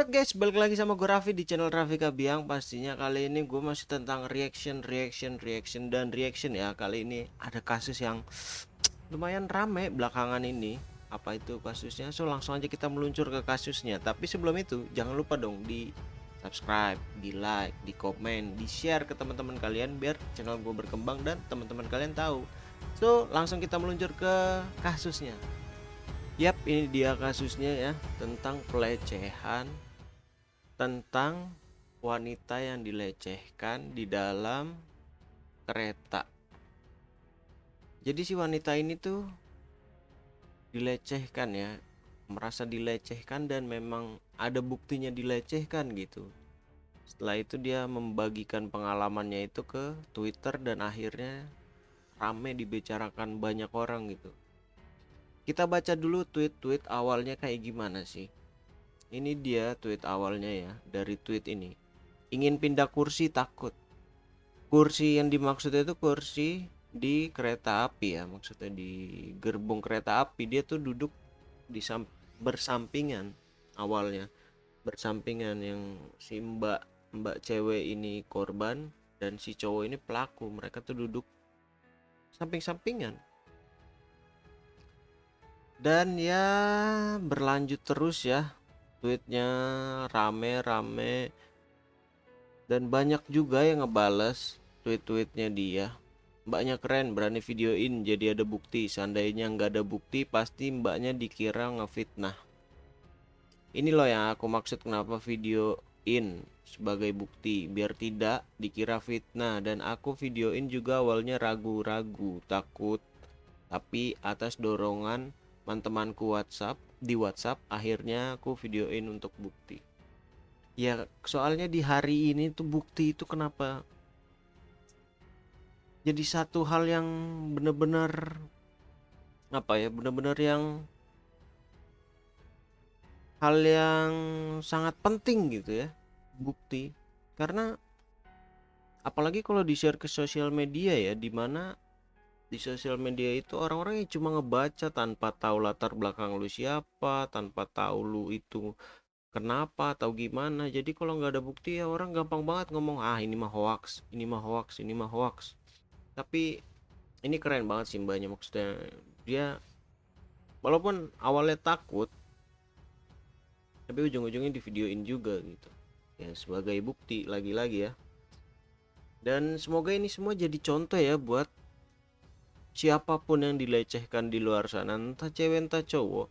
Alright guys, balik lagi sama gue Raffi di channel Raffi Kabiang. Pastinya kali ini gue masih tentang reaction, reaction, reaction, dan reaction ya. Kali ini ada kasus yang lumayan rame belakangan ini. Apa itu kasusnya? So langsung aja kita meluncur ke kasusnya. Tapi sebelum itu, jangan lupa dong di subscribe, di like, di komen, di share ke teman-teman kalian Biar channel gue berkembang dan teman-teman kalian tahu. So langsung kita meluncur ke kasusnya. Yap, ini dia kasusnya ya tentang pelecehan tentang wanita yang dilecehkan di dalam kereta. Jadi si wanita ini tuh dilecehkan ya, merasa dilecehkan dan memang ada buktinya dilecehkan gitu. Setelah itu dia membagikan pengalamannya itu ke Twitter dan akhirnya rame dibicarakan banyak orang gitu. Kita baca dulu tweet-tweet awalnya kayak gimana sih. Ini dia tweet awalnya ya dari tweet ini. Ingin pindah kursi takut. Kursi yang dimaksud itu kursi di kereta api ya, maksudnya di gerbong kereta api dia tuh duduk di bersampingan awalnya. Bersampingan yang si Mbak Mbak cewek ini korban dan si cowok ini pelaku. Mereka tuh duduk samping-sampingan dan ya berlanjut terus ya tweetnya rame-rame dan banyak juga yang ngebales tweet-tweetnya dia. Mbaknya keren berani videoin jadi ada bukti. Seandainya nggak ada bukti pasti mbaknya dikira ngefitnah. Ini loh yang aku maksud kenapa videoin sebagai bukti. Biar tidak dikira fitnah. Dan aku videoin juga awalnya ragu-ragu takut. Tapi atas dorongan teman-temanku WhatsApp di WhatsApp akhirnya aku videoin untuk bukti. Ya soalnya di hari ini tuh bukti itu kenapa? Jadi satu hal yang bener-bener apa ya bener-bener yang hal yang sangat penting gitu ya bukti. Karena apalagi kalau di share ke sosial media ya di mana di sosial media itu orang-orang yang cuma ngebaca tanpa tahu latar belakang lu siapa tanpa tahu lu itu kenapa atau gimana. Jadi kalau nggak ada bukti ya orang gampang banget ngomong ah ini mah hoax ini mah hoax ini mah hoax. Tapi ini keren banget sih mbaknya. Maksudnya dia walaupun awalnya takut tapi ujung-ujungnya di videoin juga gitu. Ya sebagai bukti lagi-lagi ya. Dan semoga ini semua jadi contoh ya buat siapa pun yang dilecehkan di luar sana entah cewek entah cowok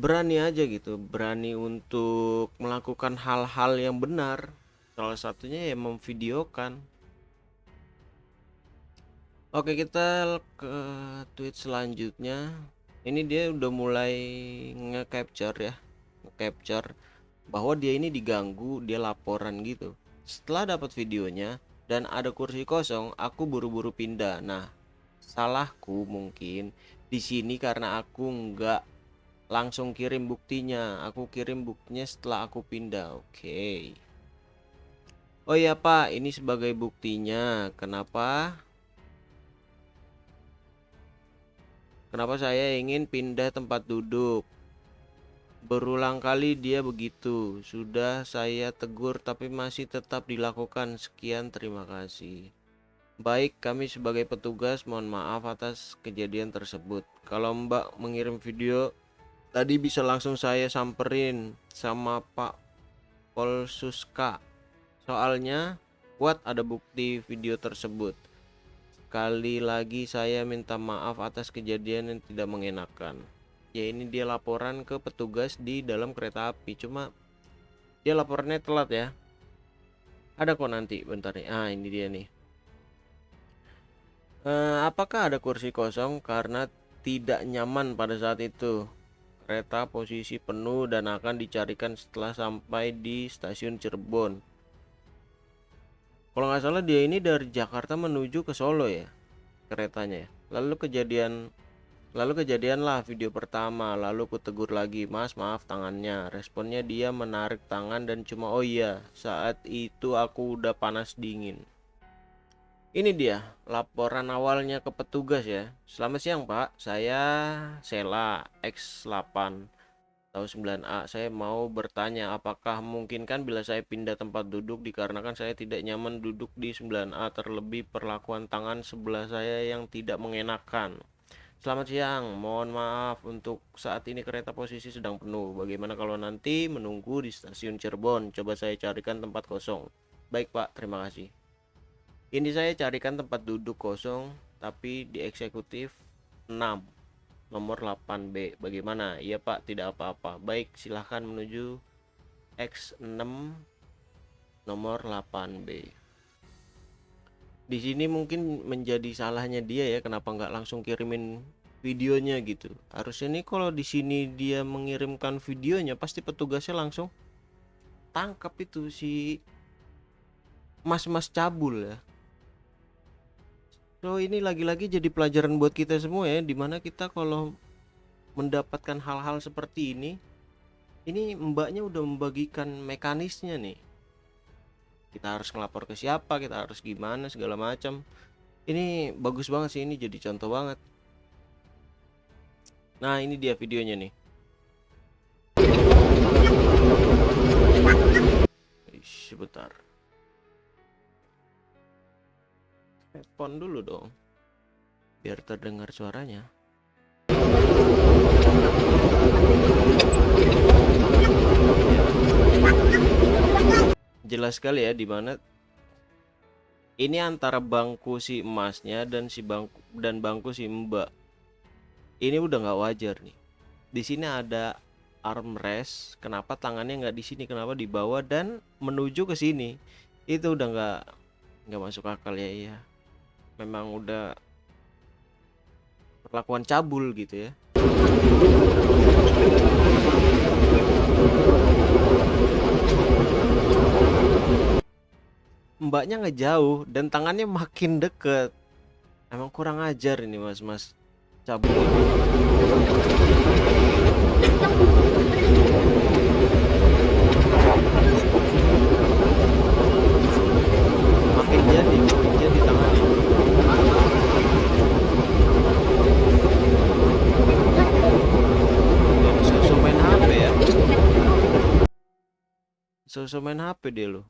berani aja gitu berani untuk melakukan hal-hal yang benar. Salah satunya ya memvideokan. Oke kita ke tweet selanjutnya. Ini dia udah mulai nge-capture ya nge-capture bahwa dia ini diganggu dia laporan gitu. Setelah dapat videonya dan ada kursi kosong aku buru-buru pindah. Nah salahku mungkin di sini karena aku nggak langsung kirim buktinya. Aku kirim buktinya setelah aku pindah oke. Okay. Oh ya Pak ini sebagai buktinya. Kenapa? Kenapa saya ingin pindah tempat duduk? Berulang kali dia begitu. Sudah saya tegur tapi masih tetap dilakukan. Sekian terima kasih Baik, kami sebagai petugas mohon maaf atas kejadian tersebut. Kalau Mbak mengirim video tadi bisa langsung saya samperin sama Pak Polsuska. Soalnya kuat ada bukti video tersebut. Sekali lagi saya minta maaf atas kejadian yang tidak mengenakan. Ya ini dia laporan ke petugas di dalam kereta api. Cuma dia laporannya telat ya. Ada kok nanti bentar nih. Ah ini dia nih Uh, apakah ada kursi kosong karena tidak nyaman pada saat itu? Kereta posisi penuh dan akan dicarikan setelah sampai di stasiun Cirebon. Kalau nggak salah dia ini dari Jakarta menuju ke Solo ya keretanya ya. Lalu kejadian lalu kejadian lah video pertama lalu ku tegur lagi mas maaf tangannya responnya dia menarik tangan dan cuma oh iya saat itu aku udah panas dingin ini dia laporan awalnya ke petugas ya. Selamat siang Pak, saya Sela X8. atau 9A saya mau bertanya apakah mungkin kan bila saya pindah tempat duduk dikarenakan saya tidak nyaman duduk di 9A terlebih perlakuan tangan sebelah saya yang tidak mengenakan. Selamat siang, mohon maaf untuk saat ini kereta posisi sedang penuh. Bagaimana kalau nanti menunggu di stasiun Cirebon? Coba saya carikan tempat kosong. Baik pak, terima kasih Ini saya carikan tempat duduk kosong Tapi di eksekutif 6 nomor 8B bagaimana? Iya Pak tidak apa-apa. Baik silahkan menuju X6 nomor 8B di sini mungkin menjadi salahnya dia ya kenapa nggak langsung kirimin videonya gitu. Harusnya nih kalau di sini dia mengirimkan videonya pasti petugasnya langsung tangkap itu si mas-mas cabul ya So ini lagi-lagi jadi pelajaran buat kita semua ya Di mana kita kalau mendapatkan hal-hal seperti ini Ini mbaknya udah membagikan mekanisnya nih. Kita harus ngelapor ke siapa, kita harus gimana segala macam. Ini bagus banget sih, ini jadi contoh banget. Nah ini dia videonya nih. Sebentar Headphone dulu dong Biar terdengar suaranya. Jelas sekali ya di mana ini antara bangku si emasnya dan si bangku dan bangku si mbak. Ini udah nggak wajar nih. Di sini ada armrest kenapa tangannya nggak di sini kenapa di bawah dan menuju ke sini. Itu udah nggak nggak masuk akal ya iya memang udah perlakuan cabul gitu ya. Mbaknya nggak jauh dan tangannya makin deket. Emang kurang ajar ini mas-mas cabul makin jadi makin jadi tangannya sosok main HP ya sosok main HP dia lo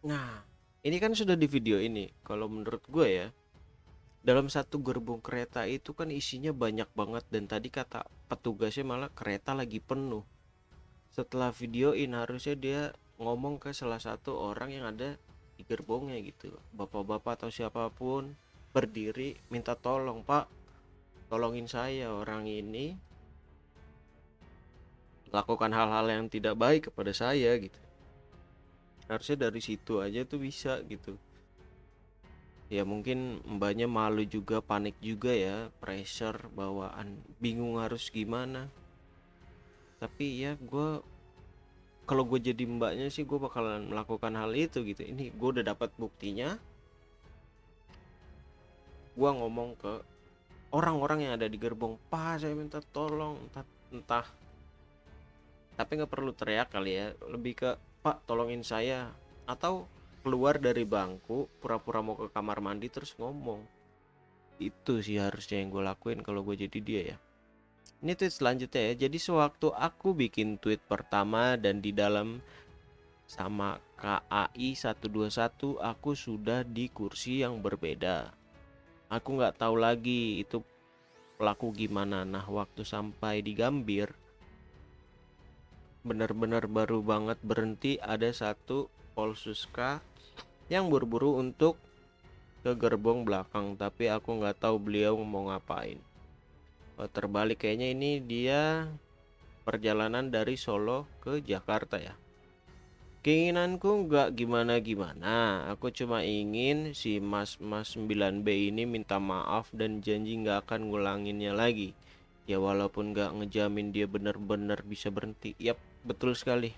Nah, ini kan sudah di video ini. Kalau menurut gue ya, dalam satu gerbong kereta itu kan isinya banyak banget dan tadi kata petugasnya malah kereta lagi penuh. Setelah videoin harusnya dia ngomong ke salah satu orang yang ada di gerbongnya gitu. Bapak-bapak atau siapa pun berdiri minta tolong, "Pak, tolongin saya orang ini lakukan hal-hal yang tidak baik kepada saya gitu." harusnya dari situ aja tuh bisa gitu ya mungkin mbaknya malu juga panik juga ya pressure bawaan bingung harus gimana tapi ya gue kalau gue jadi mbaknya sih gue bakalan melakukan hal itu gitu. Ini gue udah dapat buktinya. Gue ngomong ke orang-orang yang ada di gerbong pak saya minta tolong. Entah entah. Tapi nggak perlu teriak kali ya. Lebih ke Pak tolongin saya. Atau keluar dari bangku pura-pura mau ke kamar mandi terus ngomong. Itu sih harusnya yang gue lakuin kalau gue jadi dia ya ini tweet selanjutnya ya. Jadi sewaktu aku bikin tweet pertama dan di dalam sama KAI 121 aku sudah di kursi yang berbeda. Aku nggak tahu lagi itu pelaku gimana. Nah waktu sampai di Gambir benar-benar baru banget berhenti ada satu Polsuska yang buru-buru untuk ke gerbong belakang tapi aku nggak tahu beliau mau ngapain terbalik kayaknya ini dia perjalanan dari Solo ke Jakarta ya. Keinginanku nggak gimana-gimana. Aku cuma ingin si mas-mas 9B ini minta maaf dan janji nggak akan ngulanginnya lagi. Ya walaupun nggak ngejamin dia bener-bener bisa berhenti. Yap betul sekali.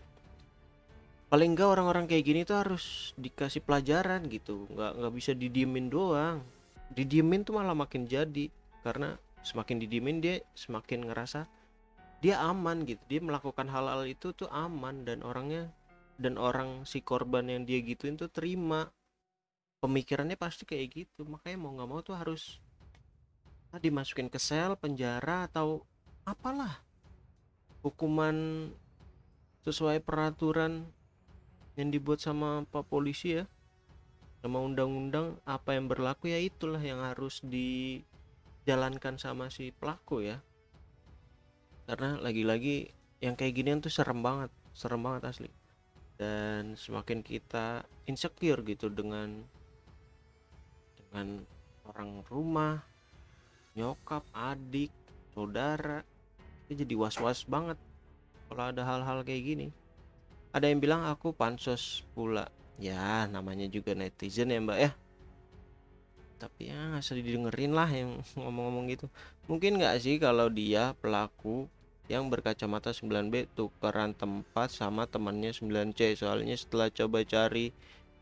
Paling enggak orang-orang kayak gini tuh harus dikasih pelajaran gitu. Nggak nggak bisa didiemin doang. Didiemin tuh malah makin jadi. Karena semakin didiemin dia semakin ngerasa dia aman gitu. Dia melakukan hal-hal itu tuh aman dan orangnya dan orang si korban yang dia gituin tuh terima. Pemikirannya pasti kayak gitu. Makanya mau nggak mau tuh harus ah, dimasukin ke sel penjara atau apalah. Hukuman sesuai peraturan yang dibuat sama pak polisi ya. Sama undang-undang apa yang berlaku ya itulah yang harus dijalankan sama si pelaku ya. Karena lagi-lagi yang kayak ginian tuh serem banget serem banget asli. Dan semakin kita insecure gitu dengan dengan orang rumah nyokap adik saudara itu jadi was-was banget kalau ada hal-hal kayak gini. Ada yang bilang aku pansos pula. Ya namanya juga netizen ya mbak ya tapi ya nggak usah didengerin lah yang ngomong-ngomong gitu. Mungkin nggak sih kalau dia pelaku yang berkacamata 9B tukeran tempat sama temannya 9C soalnya setelah coba cari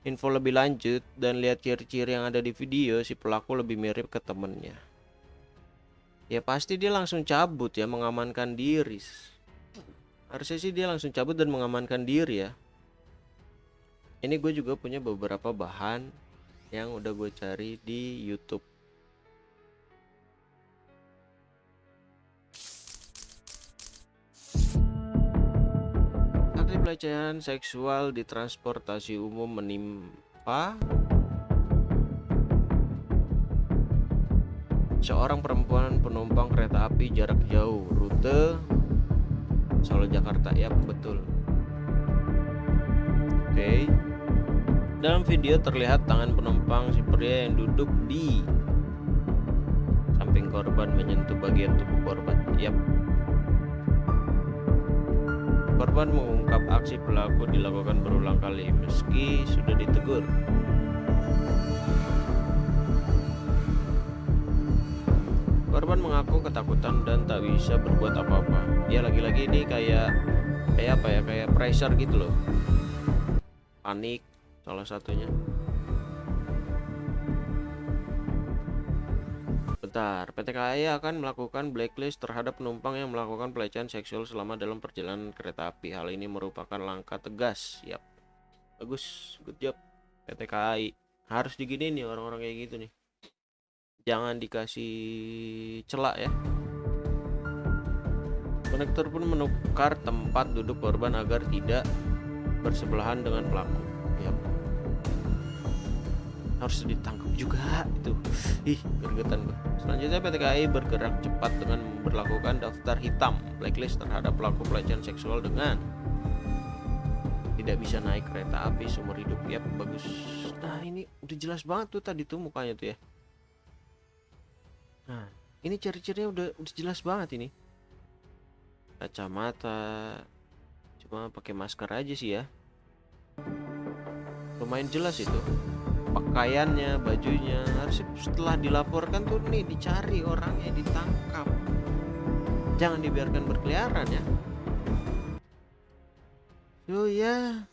info lebih lanjut dan lihat ciri-ciri yang ada di video si pelaku lebih mirip ke temennya. Ya pasti dia langsung cabut ya mengamankan diri. Harusnya sih dia langsung cabut dan mengamankan diri ya. Ini gue juga punya beberapa bahan yang udah gue cari di YouTube. Aksi pelecehan seksual di transportasi umum menimpa seorang perempuan penumpang kereta api jarak jauh rute Solo Jakarta ya betul oke okay. Dalam video terlihat tangan penumpang si pria yang duduk di samping korban menyentuh bagian tubuh korban. Yap. Korban mengungkap aksi pelaku dilakukan berulang kali meski sudah ditegur. Korban mengaku ketakutan dan tak bisa berbuat apa-apa. Ya lagi-lagi ini kayak kayak apa ya kayak pressure gitu loh. Panik salah satunya Bentar, PT KAI akan melakukan blacklist terhadap penumpang yang melakukan pelecehan seksual selama dalam perjalanan kereta api. Hal ini merupakan langkah tegas. Yap. Bagus, good job. PT KAI. Harus digini nih orang-orang kayak gitu nih. Jangan dikasih celak ya. Konektor pun menukar tempat duduk korban agar tidak bersebelahan dengan pelaku. Yap harus ditangkap juga itu ih gergetan selanjutnya PT KAI bergerak cepat dengan memperlakukan daftar hitam blacklist terhadap pelaku pelecehan seksual dengan tidak bisa naik kereta api seumur hidup. Ya bagus. Nah ini udah jelas banget tuh tadi tuh mukanya tuh ya. Nah ini ciri-cirinya udah udah jelas banget ini. Kacamata cuma pakai masker aja sih ya. Lumayan jelas itu pakaiannya bajunya harus setelah dilaporkan tuh nih dicari orangnya ditangkap. Jangan dibiarkan berkeliaran ya. So ya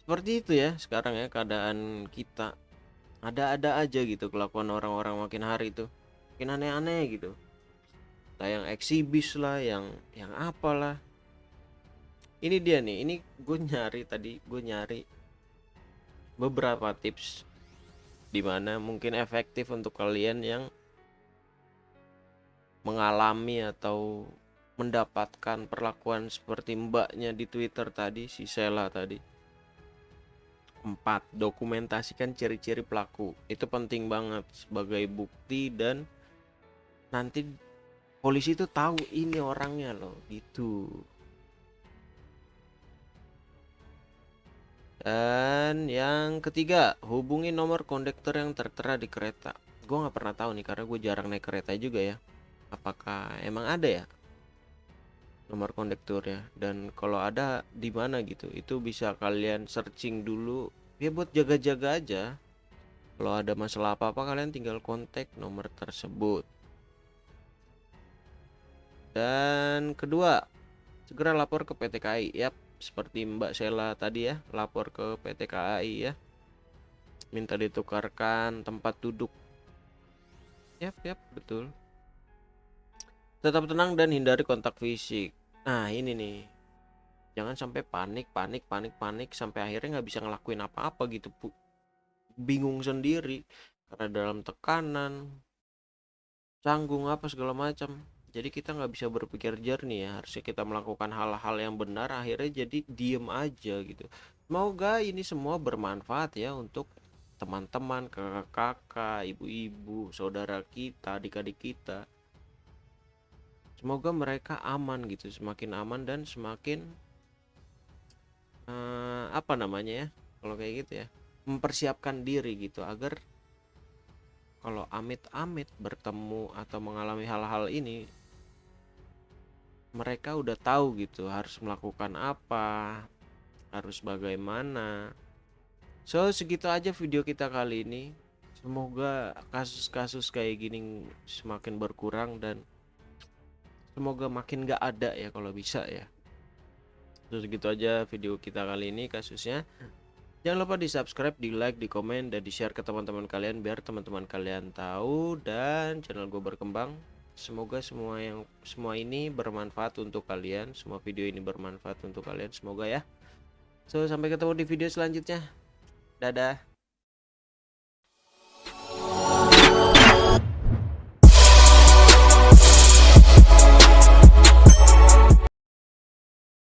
seperti itu ya sekarang ya keadaan kita. Ada-ada aja gitu kelakuan orang-orang makin hari itu makin aneh-aneh gitu. Entah yang eksibis lah yang yang apalah. Ini dia nih ini gue nyari tadi gue nyari beberapa tips di mana mungkin efektif untuk kalian yang mengalami atau mendapatkan perlakuan seperti mbaknya di Twitter tadi si Sela tadi. Empat dokumentasikan ciri-ciri pelaku. Itu penting banget sebagai bukti dan nanti polisi itu tahu ini orangnya loh gitu Dan yang ketiga, hubungi nomor kondektor yang tertera di kereta. Gue nggak pernah tahu nih karena gue jarang naik kereta juga ya. Apakah emang ada ya nomor kondektor ya? Dan kalau ada di mana gitu, itu bisa kalian searching dulu. Ya buat jaga-jaga aja. Kalau ada masalah apa-apa kalian tinggal kontak nomor tersebut. Dan kedua, segera lapor ke PT KAI. Yap, seperti Mbak Sela tadi ya lapor ke PT KAI ya. Minta ditukarkan tempat duduk. Yap yap betul. Tetap tenang dan hindari kontak fisik. Nah ini nih. Jangan sampai panik panik panik panik sampai akhirnya nggak bisa ngelakuin apa-apa gitu bu. Bingung sendiri karena dalam tekanan canggung apa segala macam jadi kita nggak bisa berpikir jernih ya harusnya kita melakukan hal-hal yang benar akhirnya jadi diem aja gitu. Semoga ini semua bermanfaat ya untuk teman-teman kakak-kakak ibu-ibu saudara kita adik-adik kita. Semoga mereka aman gitu semakin aman dan semakin uh, apa namanya ya kalau kayak gitu ya mempersiapkan diri gitu agar kalau amit-amit bertemu atau mengalami hal-hal ini mereka udah tahu gitu harus melakukan apa harus bagaimana. So segitu aja video kita kali ini. Semoga kasus-kasus kayak gini semakin berkurang dan semoga makin gak ada ya kalau bisa ya. So segitu aja video kita kali ini kasusnya. Jangan lupa di subscribe, di like, di komen, dan di share ke teman-teman kalian biar teman-teman kalian tahu dan channel gue berkembang semoga semua yang semua ini bermanfaat untuk kalian. Semua video ini bermanfaat untuk kalian. Semoga ya. So sampai ketemu di video selanjutnya. Dadah